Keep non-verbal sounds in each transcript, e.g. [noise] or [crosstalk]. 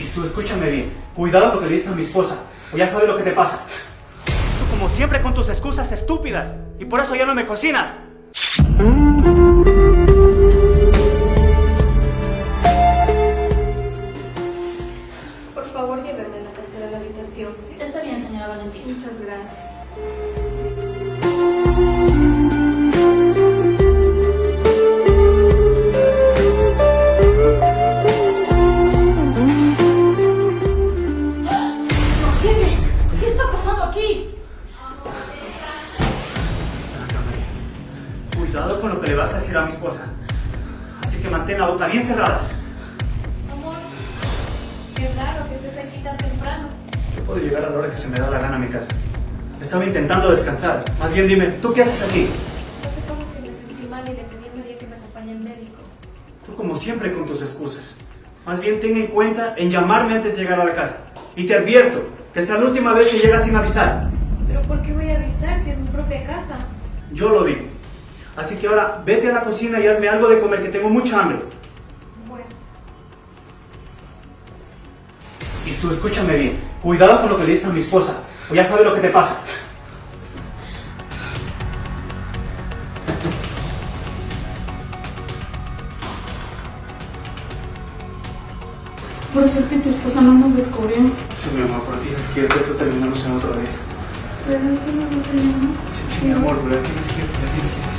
Y tú escúchame bien, cuidado con lo que le dices a mi esposa, o ya sabes lo que te pasa. Tú como siempre con tus excusas estúpidas, y por eso ya no me cocinas. Por favor, lléveme la cartera a la habitación. ¿sí? Está bien, señora Valentina. Muchas gracias. Esposa. Así que mantén la boca bien cerrada. Amor, qué raro que estés aquí tan temprano. Yo puedo llegar a la hora que se me da la gana a mi casa. Estaba intentando descansar. Más bien dime, ¿tú qué haces aquí? Lo que pasa es que me sentí mal y le pedí a María que me acompañe al médico. Tú como siempre con tus excusas. Más bien ten en cuenta en llamarme antes de llegar a la casa. Y te advierto que sea la última vez que llegas sin avisar. Pero ¿por qué voy a avisar si es mi propia casa? Yo lo digo. Así que ahora vete a la cocina y hazme algo de comer que tengo mucha hambre. Bueno, Y tú escúchame bien. Cuidado con lo que le dices a mi esposa. O ya sabes lo que te pasa. Por suerte tu esposa no nos descubrió. Sí, mi amor, pero tienes que ir, que esto terminamos en otro día. Pero eso no nos ayuda. Sí, sí, mi amor, pero ya tienes que ir, tienes que ir.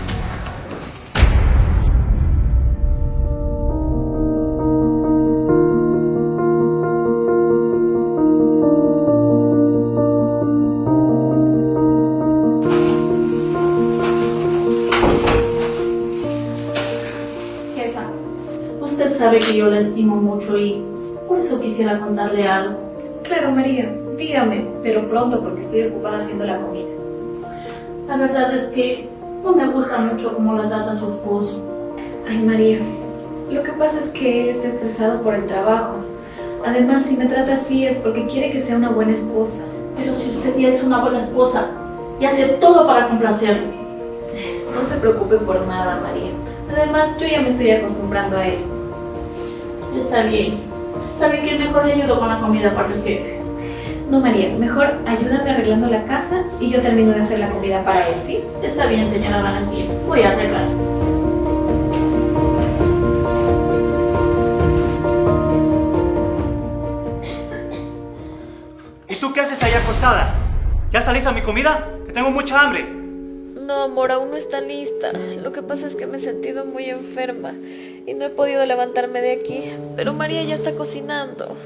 Y por eso quisiera contarle algo. claro, María, dígame, pero pronto porque estoy ocupada haciendo la comida. La verdad es que no me gusta mucho cómo la trata su esposo. Ay, María, lo que pasa es que él está estresado por el trabajo. Además, si me trata así es porque quiere que sea una buena esposa. Pero si usted ya es una buena esposa y hace todo para complacerlo. No se preocupe por nada, María. Además, yo ya me estoy acostumbrando a él. Está bien. ¿Sabe que mejor le ayudo con la comida para el jefe? No, María, mejor ayúdame arreglando la casa y yo termino de hacer la comida para él, ¿sí? Está bien, señora Valentina. Voy a arreglar. ¿Y tú qué haces ahí acostada? ¿Ya está lista mi comida? Que tengo mucha hambre. No, amor, aún no está lista. Lo que pasa es que me he sentido muy enferma y no he podido levantarme de aquí. Pero María ya está cocinando.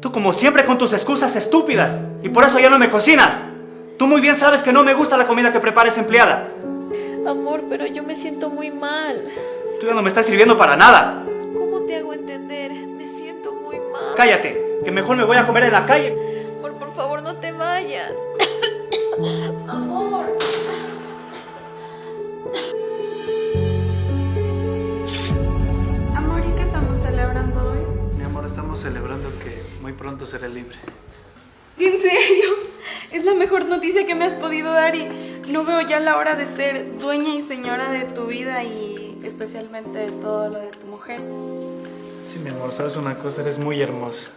Tú como siempre con tus excusas estúpidas. Y por eso ya no me cocinas. Tú muy bien sabes que no me gusta la comida que prepares empleada. Amor, pero yo me siento muy mal. Tú ya no me estás sirviendo para nada. ¿Cómo te hago entender? Me siento muy mal. Cállate, que mejor me voy a comer en la calle. Amor, por favor, no te vayas. Estamos celebrando que muy pronto seré libre. ¿En serio? Es la mejor noticia que me has podido dar y no veo ya la hora de ser dueña y señora de tu vida y especialmente de todo lo de tu mujer. Sí, mi amor, sabes una cosa, eres muy hermosa.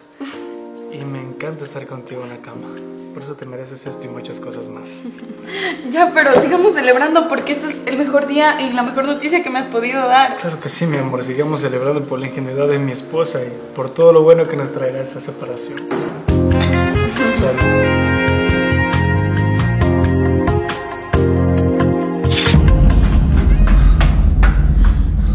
Y me encanta estar contigo en la cama. Por eso te mereces esto y muchas cosas más. [laughs] Ya, pero sigamos celebrando porque este es el mejor día y la mejor noticia que me has podido dar. Claro que sí, mi amor. Sigamos celebrando por la ingenuidad de mi esposa y por todo lo bueno que nos traerá esa separación. Salud.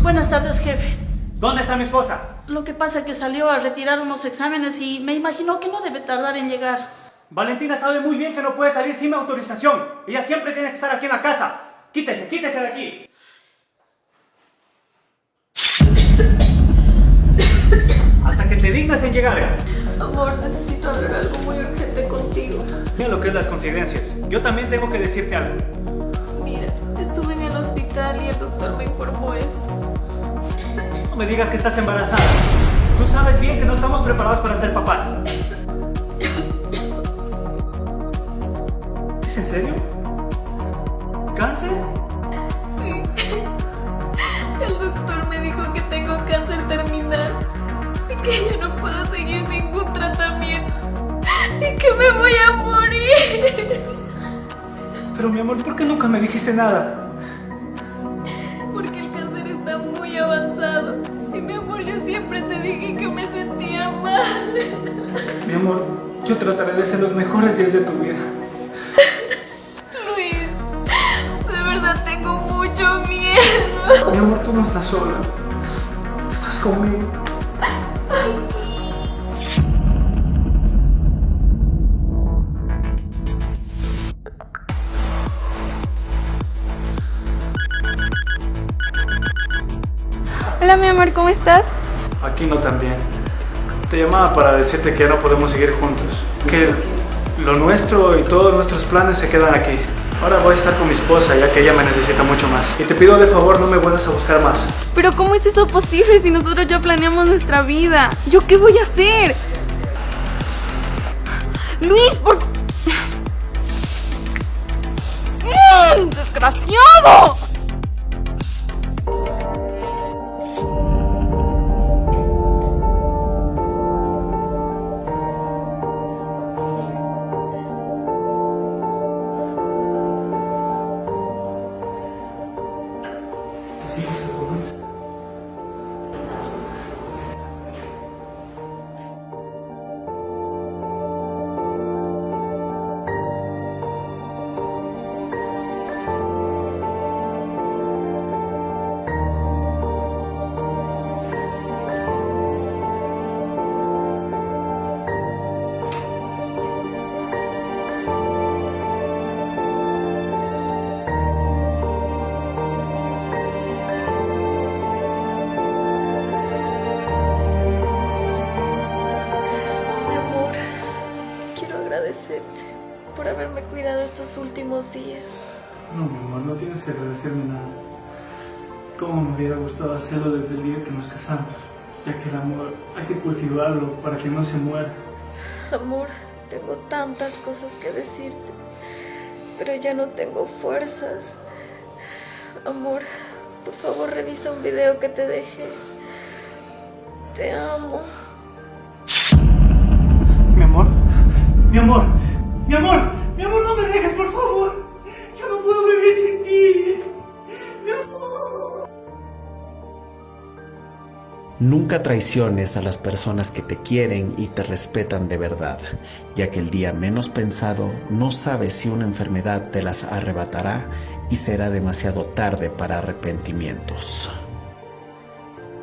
Buenas tardes, jefe. ¿Dónde está mi esposa? Lo que pasa es que salió a retirar unos exámenes y me imaginó que no debe tardar en llegar. Valentina sabe muy bien que no puede salir sin mi autorización. Ella siempre tiene que estar aquí en la casa. Quítese, quítese de aquí. Hasta que te dignas en llegar. Amor, necesito hablar algo muy urgente contigo. Mira lo que es las coincidencias. Yo también tengo que decirte algo. Mira, estuve en el hospital y el doctor me informó esto me digas que estás embarazada. Tú sabes bien que no estamos preparados para ser papás. ¿Es en serio? ¿Cáncer? Sí. El doctor me dijo que tengo cáncer terminal y que ya no puedo seguir ningún tratamiento y que me voy a morir. Pero mi amor, ¿por qué nunca me dijiste nada? Amor, yo trataré de ser los mejores días de tu vida. Luis, de verdad tengo mucho miedo. Mi amor, tú no estás sola. Tú estás conmigo. Hola mi amor, ¿cómo estás? Aquí no tan bien. Te llamaba para decirte que ya no podemos seguir juntos. Que lo nuestro y todos nuestros planes se quedan aquí. Ahora voy a estar con mi esposa ya que ella me necesita mucho más. Y te pido de favor no me vuelvas a buscar más. Pero ¿cómo es eso posible si nosotros ya planeamos nuestra vida? ¿Yo qué voy a hacer? Luis, por... ¡Mm, ¡Desgraciado! Por haberme cuidado estos últimos días. No, mi amor, no tienes que agradecerme nada. Cómo me hubiera gustado hacerlo desde el día que nos casamos, ya que el amor hay que cultivarlo para que no se muera. Amor, tengo tantas cosas que decirte, pero ya no tengo fuerzas. Amor, por favor revisa un video que te dejé. Te amo. Mi amor, mi amor, mi amor, mi amor, no me dejes, por favor. Yo no puedo vivir sin ti. Mi amor. Nunca traiciones a las personas que te quieren y te respetan de verdad, ya que el día menos pensado no sabes si una enfermedad te las arrebatará y será demasiado tarde para arrepentimientos.